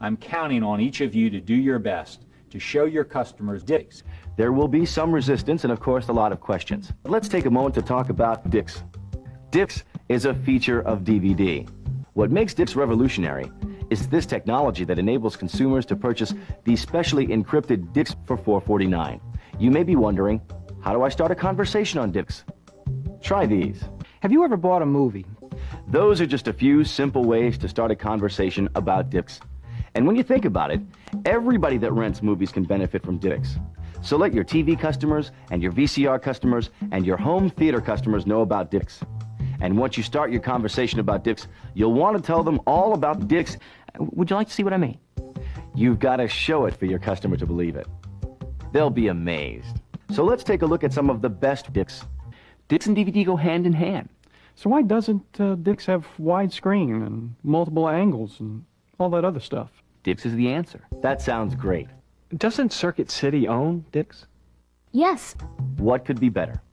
I'm counting on each of you to do your best to show your customers DIVX. There will be some resistance and, of course, a lot of questions. But Let's take a moment to talk about DIVX. DIVX is a feature of DVD. What makes DIVX revolutionary is this technology that enables consumers to purchase the specially encrypted DIVX for 449. You may be wondering, how do I start a conversation on DIVX? Try these. Have you ever bought a movie? Those are just a few simple ways to start a conversation about DIVX. And when you think about it, everybody that rents movies can benefit from DIVX. So let your TV customers and your VCR customers and your home theater customers know about DIVX. And once you start your conversation about DIVX, you'll want to tell them all about DIVX. Would you like to see what I mean? You've got to show it for your customer to believe it. They'll be amazed. So let's take a look at some of the best DIVX. DIVX and DVD go hand in hand. So why doesn't uh, DIVX have widescreen and multiple angles and all that other stuff? DIVX is the answer. That sounds great. Doesn't Circuit City own DIVX? Yes. What could be better?